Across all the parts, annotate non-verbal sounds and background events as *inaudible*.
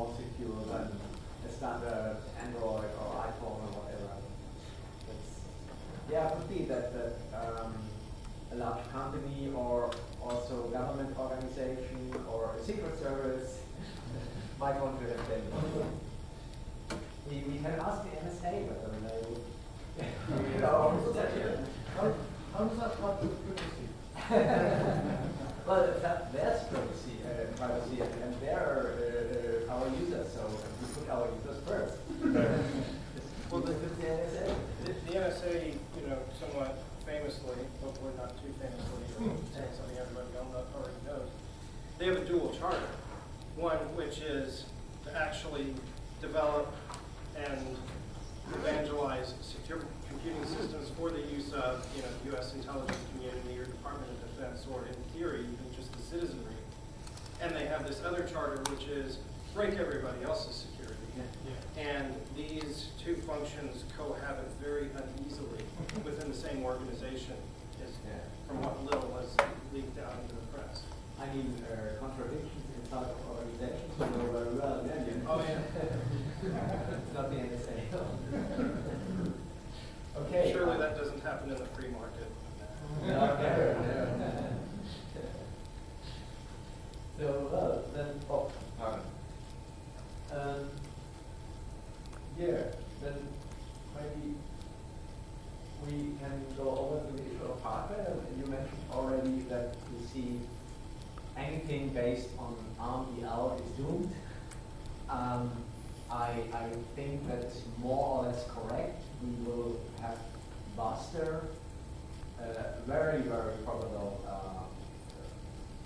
more secure than a standard Android or iPhone or whatever. It's, yeah, it could be that, that um, a large company or also government organization or a secret service *laughs* might want to have them. We, we can ask the NSA whether they would. you know, *laughs* How, how does that work with privacy? *laughs* well, that, that's privacy, uh, privacy, and, and they're uh, uh, our users, so we put our users. Well, the- the NSA. The the NSA, you know, somewhat famously, hopefully not too famously, or hmm. saying something everybody already knows, they have a dual charter. One which is to actually develop and evangelize secure computing systems for the use of, you know, the U.S. intelligence community or Department of Defense, or in theory, even just the citizenry. And they have this other charter which is break everybody else's security. And these two functions cohabit very uneasily *laughs* within the same organization, is from what little was leaked out into the press. I mean, uh, contradictions inside of organizations, you know very well, yeah, Oh, yeah. It's *laughs* not the NSA. *laughs* Okay. Surely that doesn't happen in the free market. No, never, never. So, well, then, oh, pardon. Um, yeah, then maybe we can go over to the issue of hardware. You mentioned already that you see anything based on ARM-EL is doomed. Um, I, I think that's more or less correct. We will have Buster, uh, very, very probable, uh,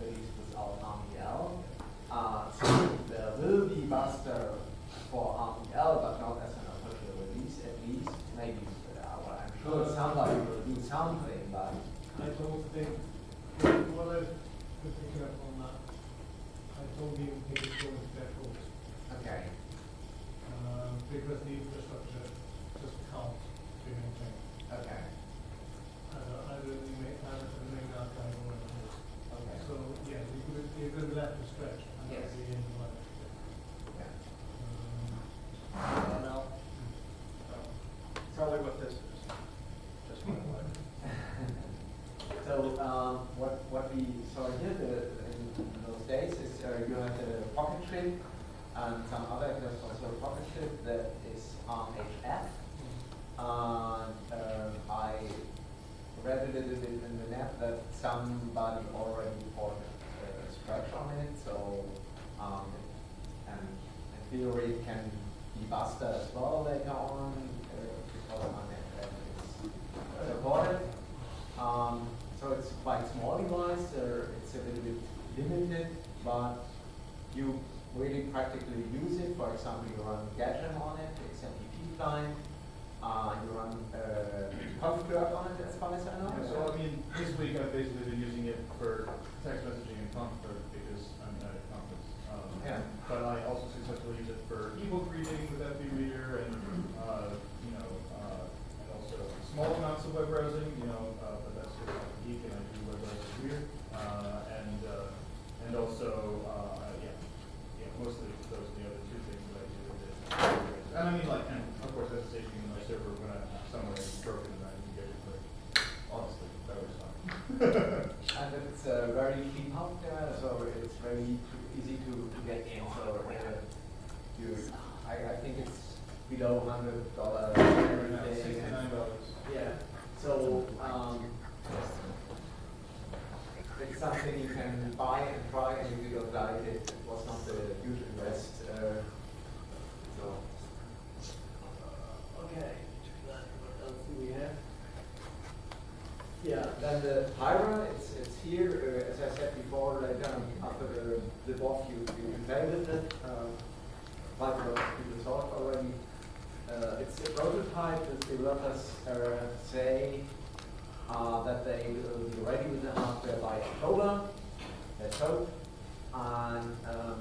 at least without ARM-EL. Uh, so there will be Buster for ARM-EL, but not as an official release at least. Maybe, uh, well, I'm sure somebody will do something, but I don't think, what I've been picking up on that, I don't even think it's going to that close. okay. Um, because the infrastructure just can't be maintained. Okay. Uh, either in the main, either in the main archive or in the host. Okay. So, yeah, you could, you could let it stretch and Yes. that'd be in the life. Okay. Um, Now, Probably what this is. Just one way. So, um, what, what we saw here the, in, in those uh, you had a PocketCHIP and some other, a pocket chip that is on HF. And um, I read a little bit in the net that somebody already reported a scratch on it, so, um, and in theory it can be busted as well later on, uh, because my net is supported. Um, so it's quite small device, uh, it's a little bit limited, but you really practically use it. For example, you run Gajim on it, XMPP client, uh, you run uh, on it as far as I know. Yeah, so I mean, this week I've basically been using it for text messaging and Comfort because I'm at a conference. Um, Yeah. But I also successfully use it for ebook reading with FB Reader and, uh, you know, uh, and also small amounts of web browsing, you know, uh, but that's because I'm a geek and I do web browsing weird. Uh, and, uh, and also, uh, yeah, yeah, mostly those are the other two things that I do with it. And I mean, like, and of course, SSH in my server when I'm somewhere it's broken and I can get it quick. Honestly, that was fun. And it's uh, very clean out there, so it's very to- easy to, to get in. So uh, you, I, I think it's below hundred dollars everything. Sixty-nine dollars. Yeah. So um, it's something you can buy and try, and if you don't like it, it was not a huge invest. Uh, so okay. What else do we have? Yeah. Then then the Pyra, it's, it's here, uh, as I said before, like, um, after the, the box, you, you play with it, um, like uh, people talked already. Uh, it's a prototype, the developers, uh, say, uh, that they will be ready with the hardware by October, let's hope. And, um,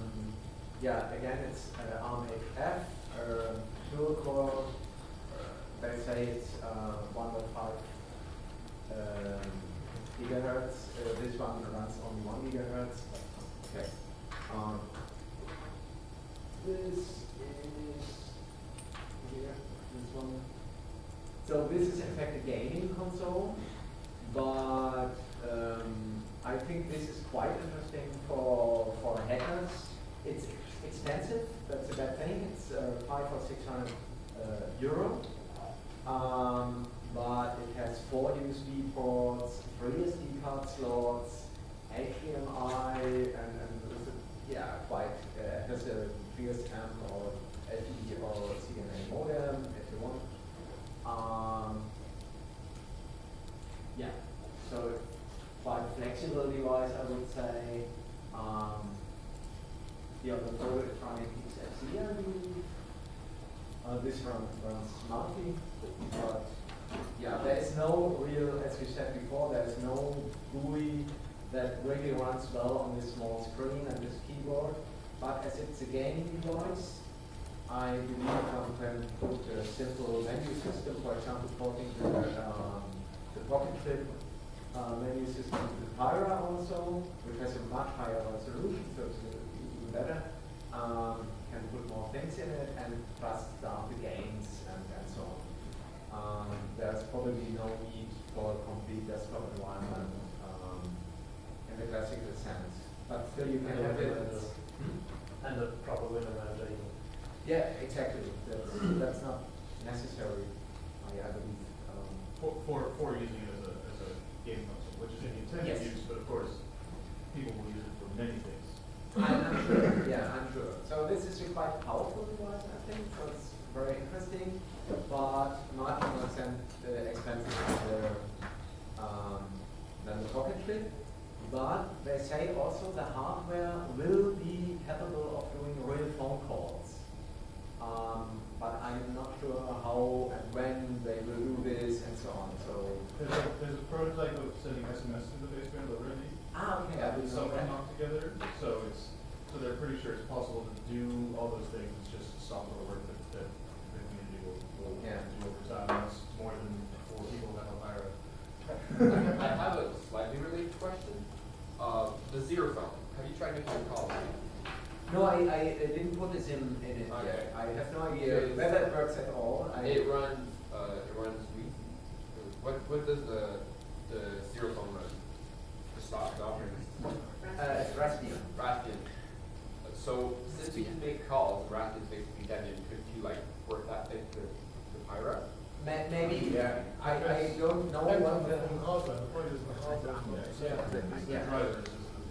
yeah, again, it's, uh, ARM F, uh, dual core, uh, they say it's, uh, point five um, gigahertz. This one runs only one gigahertz. Okay. Um, this is here. This one. So this is in fact a gaming console, but um, I think this is quite interesting for for hackers. It's expensive. That's a bad thing. It's uh, five or six hundred uh, euro. Um, but it has four USB ports, three SD card slots, HDMI, and, and it's a- yeah, quite, uh, has a GSM or LTE or CDMA modem if you want. Um, yeah, so quite flexible device, I would say. Um, the other electronic XFCE, I believe. Uh, this run runs smartly, but yeah, there is no real, as we said before, there is no GUI that really well on this small screen and this keyboard. But as it's a gaming device, I believe one can put a simple menu system, for example, porting the, um, the pocket clip uh, menu system to the Pyra also, which has a much higher resolution, so it's even better. Um, can put more things in it and plus the games and, and so on. Um, there's probably no need for a complete desktop environment um, in the classical sense, still you can And have it. window as- manager. And a proper window manager even. Yeah, exactly. That's, that's not necessary, I, I believe. Um, For, for, for using it as a, as a game console, which is the intended Yes. use, but of course, people will use it for many things. I'm, I'm sure, yeah, I'm sure. So this is a quite powerful device, I think, so it's very interesting, but much more expen- uh, expensive than the, um, than the pocket chip. But they say also the hardware will be capable of doing real phone calls. Um, but I'm not sure how and when they will do this and so on, so. There's a, there's a prototype of sending SMS to the baseband already. Ah, okay, I With didn't know that. knocked together, so it's, so they're pretty sure it's possible to do all those things, it's just software work that, that the community will, will Yeah. do over time, that's more than four people that have hired. I have a slightly related question. The zero phone, have you tried making a call? No, I, I I didn't put this in, in it Okay. yet. I have no idea Is- whether it works at all. I, It runs, uh, it runs Wii. What, what does the, the zero phone run? The stock operating system? Uh, it's Raspbian. Raspbian. So since you can make calls, Raspbian's basically dead, and could you like work that thing to, to Pyra? May, maybe, yeah. I, I don't know what the the, the the point is the hardware. Yeah, it's the Yeah. drivers, is the, the. Yeah. Driver, what, what about the stuff about content or whatever? or modem connection, I do not know. There's all four of them? Yeah, the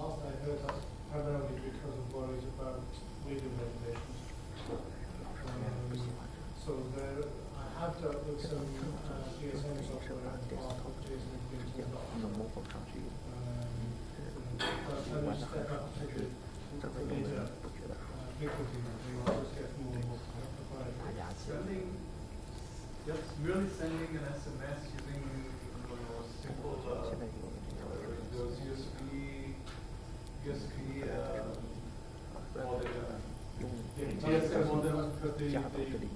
last I heard that's primarily because of worries about radio regulations. Um, so there, I have dealt with some, uh, GSM software and past companies and things like that. Um, but when you step up to the, to the later, uh, frequency, you just get more and more proprietary. Sending, just really sending an SMS using, you know, simple, uh, those USB, Uh, the, the, the the the the uh, the be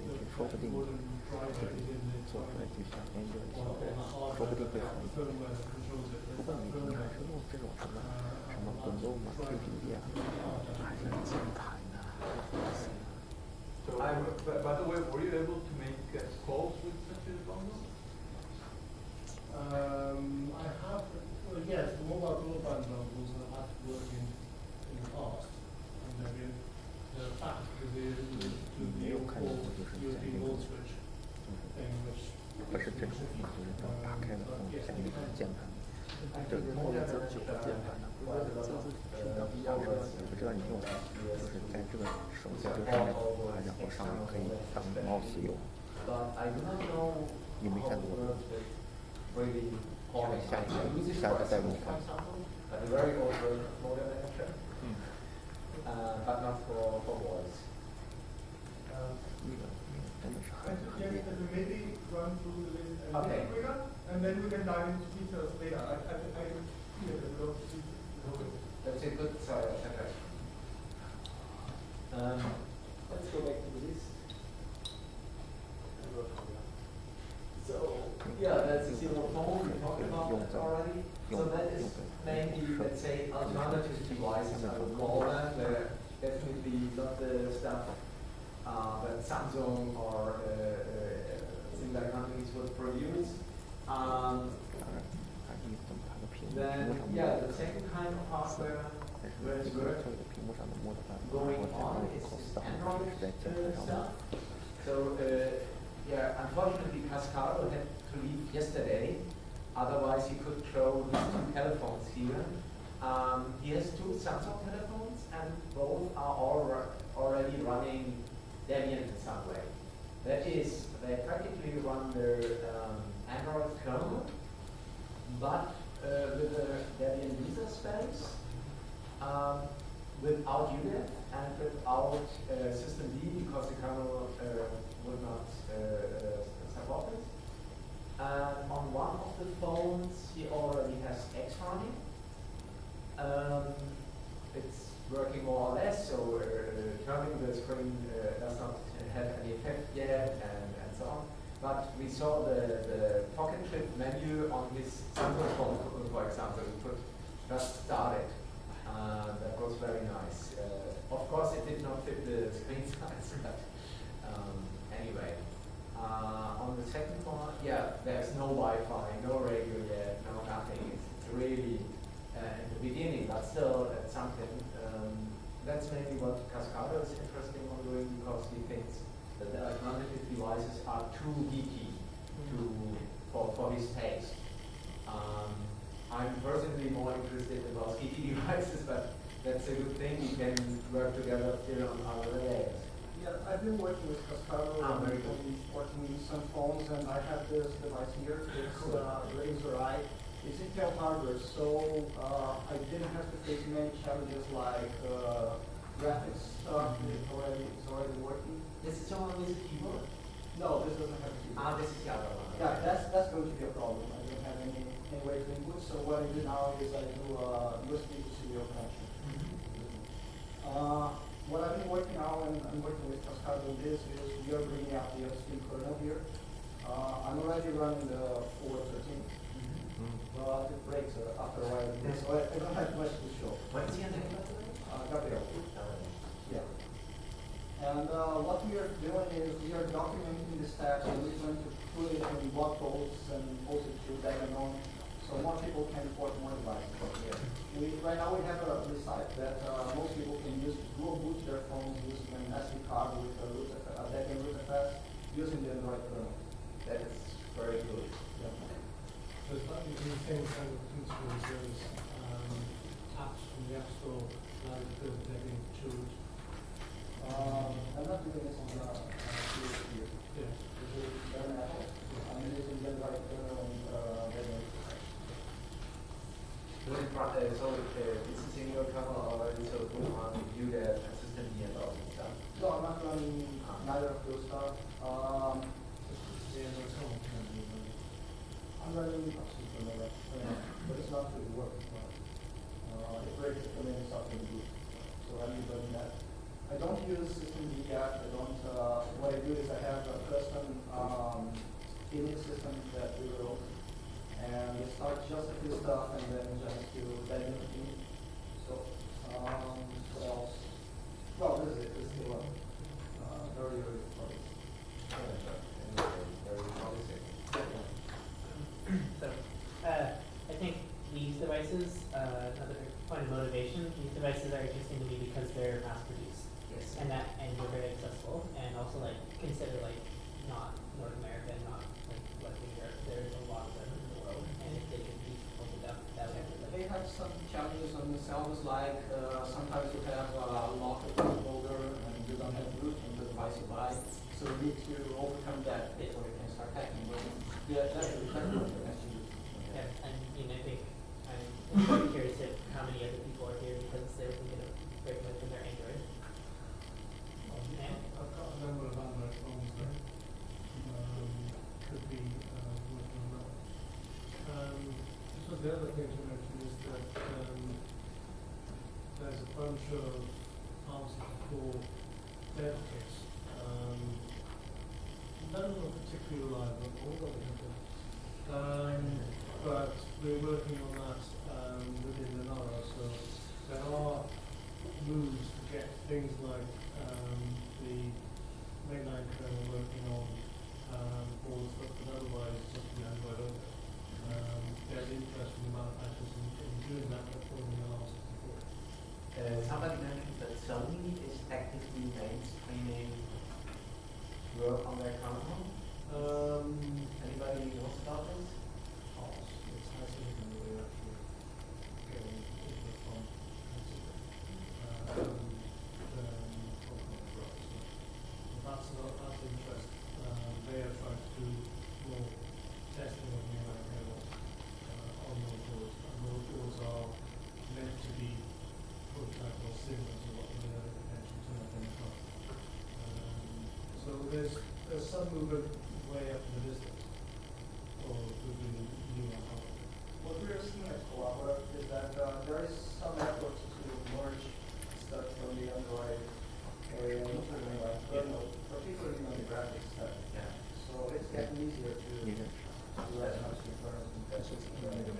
So, by, the way, were you able to make uh, calls with such a dongle? Um, I have, well, yes, 嗯，我们这九个键盘呢，我也不知道什么，我不知道你用，就是在这个手机的上面，它然后上面可以当个 mouse 用。你没看过吗？这次下一个下一个代工的。A good suggestion. Um, let's go back to the list. So, yeah, that's a zero phone, we talked about that already. So that is mainly, let's say, alternative devices, I would call them. They're definitely not the stuff uh, that Samsung or uh, uh, similar companies would produce. Otherwise he could show his two telephones here. Um, he has two Samsung telephones and both are already running Debian in some way. That is, they practically run their um, Android kernel, but uh, with a Debian user space um, without UNIT and without uh, system D because the kernel uh, would not uh, uh, support it. And on one of the phones, he already has X running. Um, it's working more or less, so uh, turning the screen uh, does not have any effect yet, and, and so on. But we saw the, the pocket chip menu on his Samsung phone, for example, we could just start it. Uh, that was very nice. Uh, of course, it did not fit the *laughs* screen size, but um, anyway. Uh, on the second yeah, there's no Wi-Fi, no radio yet, no nothing. It's, really uh, in the beginning, but still it's something. Um, that's maybe what Cascado is interested in doing because he thinks that the alternative devices are too geeky to for, for his taste. Um, I'm personally more interested in those geeky *laughs* devices, but that's a good thing. We can work together still on other layers. Yeah, I've been working with Cascado Ah, and very good. and working with some phones, and I have this device here. It's Cool. uh, RAZR i. It's Intel hardware, so uh, I didn't have to face many challenges like uh, graphics stuff. It's already it's already working. This is the one with the keyboard. No, this doesn't have a keyboard. Ah, this is the other one. Yeah, that's that's going to be a problem. I don't have any any way to input. So what I do now is I do a USB to serial connection. Uh, what I've been working on and I'm working with Cascado on this is we are bringing out the upstream kernel here. Uh, I'm already running the 413, but it breaks uh, after a while, so I, I don't have much to show. What's name, the way? Uh, Gabriel. Yeah. And uh, what we are doing is we are documenting the steps and we're going to put it in blog posts and post it to Daganon so more people can report more devices. We, right now we have a this site that uh, most people can use to boot their phones using an SD card with a, root, a Debian rootfs using the Android kernel. That is very good. So it's like using the same kind of principle as um, apps from the App Store, like the Debian tools. Um, I'm not doing this on the uh, here. here. Yeah. This is bare metal. I'm using the Android kernel and uh, Debian rootfs. Would it run, uh, so uh, this is in your kernel already, so it will run you the system D and all that stuff. No, I'm not running neither of those stuff. Um, Yeah, no, it's all kind of, uh, I'm running Upsy for another, but it's not really working well. Uh, it breaks it when it's up in boot, so I'm running that. I don't use systemd yet, I don't, uh, what I do is I have a custom, um, image system that we wrote. And it starts just a few stuff and then just to dive into it. So, um, what else? Well, this is it, this is the one, uh, very, very close. Anyway, very promising. So, uh, I think these devices, uh, another point of motivation, these devices are interesting to me because they're mass produced. Yes. And that, and they're very accessible, and also like, consider like, not North America, not like Western Europe, there's a lot of them in the world, and if they can be opened up, that would be like. They have have some challenges on the servers, like uh, sometimes you have a local folder and you don't have root in the device you buy, so you need to overcome that before you can start hacking. But yeah, that's that's what you have to do. Yeah, and, you know, I think, I'm very curious if how many other people are here because they're thinking of breaking away from their Android. I've got a number of Android phones that, um, could be, uh, working on that. Um, so the other thing to mention is that, um, there's a bunch of answers for dev kits. Um, none of them are particularly reliable, all got different. Um, but we're working on that, um, within the NARA, so there are moves to get things like, um, the mainline kernel working on, um, all the stuff that otherwise just be Android only. Um, there's interest from the manufacturers in, in doing that, but pulling the last before. Uh, somebody mentioned that Sony is actively mainstreaming work on their kernel. Um, Anybody knows about this? Pulse, it's has something that we're actually getting input from. Um, um, from Collabora, so that's not, that's interest. Um, they are trying to do more testing of the AI kernel, uh, on those boards, and those boards are meant to be prototype or similar to what the other potential turn up in the front. Um, so there's, there's some movement way up in the distance, or within the new hardware. What we are seeing at Collabora is that uh, there is some effort to merge stuff from the Android area into the like kernel, particularly on the graphics stuff. Yeah. So it's getting easier to do as much inference and you can.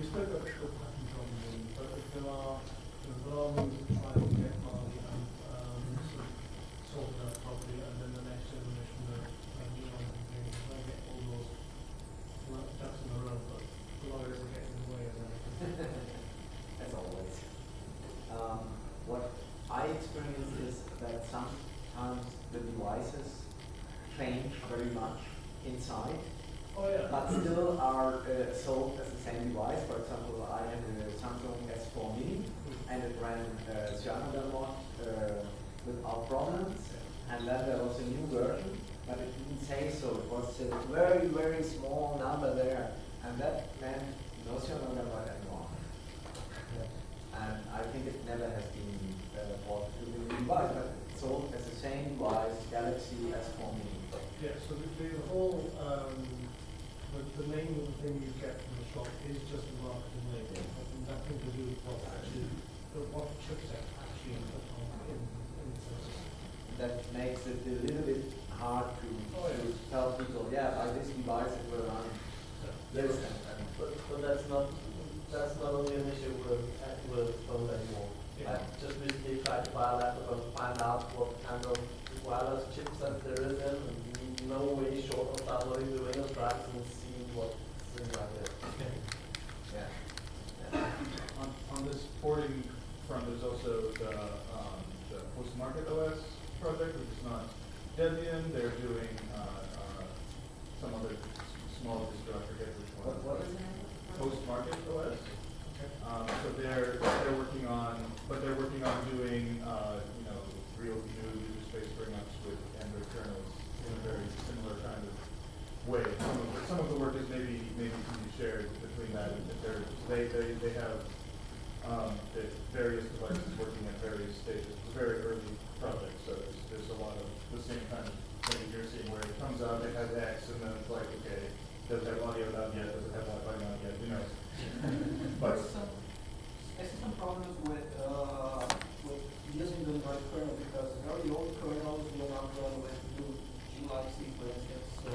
You spoke about the short pattern problem, really, but if there are, if there are moves to try and get Mali and, um, sort of sort that properly, and then the next generation of, uh, new ones and things, try and get all those, well, ducks in a row, but the lawyers are getting in the way of that. As always. Um, what I experience is that sometimes the devices change very much inside, Oh, yeah. but still are uh, sold as the same device. For example, I had a Samsung S4 Mini, and it ran uh, CyanogenMod uh, without problems. And then there was a new version, but it didn't say so. It was a very, very small number there, and that meant no CyanogenMod anymore. And I think it never has been device, but it's sold as the same device, Galaxy S4 Mini. Yeah, so the, the whole, um, the, the name of the thing you get from the shop is just a marketing label, it has nothing to do with what actually, the- what chipset actually put on in, in the system. That makes it a little bit hard to, Oh, yeah. to tell people, yeah, by this device it will run this and, and But, but that's not, that's not only an issue with, uh, with phones anymore. Yeah. I just recently tried to buy a laptop and find out what kind of wireless chipset there is in, and no way short of downloading the Windows drives and see what's inside it. yeah. On, on this porting front, there's also the, um, the postmarketOS project, which is not Debian, they're doing, uh, uh, some other s- small distro, I forget which one. What, what is it? Post-market OS. Okay. Um, so they're, they're working on, but they're working on doing, uh, you know, real new user space bring-ups with Android kernels in a very similar kind of way. Some of, the- some of the work is maybe, maybe can be shared between that, and they, they, they have, um, the various devices working at various stages, It's a very early project, so there's, there's a lot of the same kind of thing you're seeing, where it comes out, it has X, and then it's like, okay, does it have audio not yet, does it have Wi-Fi not yet, who knows? But, some, I see some problems with, uh, with using the Android kernel because very old kernels will not run with new Glibc, for instance. So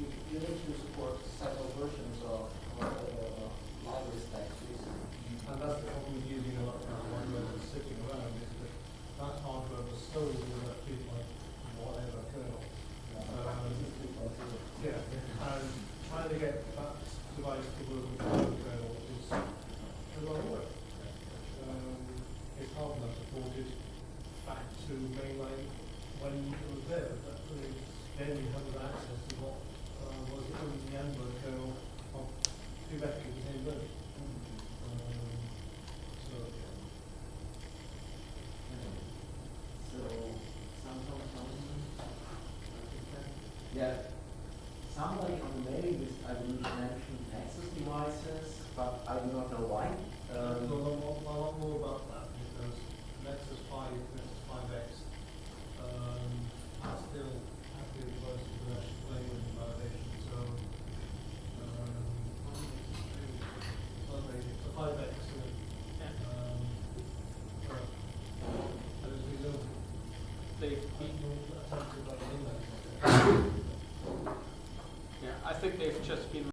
you, you need to support several versions of, of the library stack. And that's the problem with using a lot of hardware that's sitting around, is that that hardware was stored in that big like whatever kernel. Um, Yeah, and trying to get that device to work with the hardware kernel is a lot of work. Um, it's hard enough to port it back to mainline when it was there, but I mean, then you have access to what, uh, was in the Android kernel of exactly the same version. Um, this evolution mentioned Nexus devices, but I do not know why. Uh, Um, no, no, more- a lot more about that, because Nexus five, Nexus five X, um, are still active devices with actual language and validation, so, um, it's not very, it's a five X, um, well, there's been no, They, no attempt to like index. yeah, I think they've just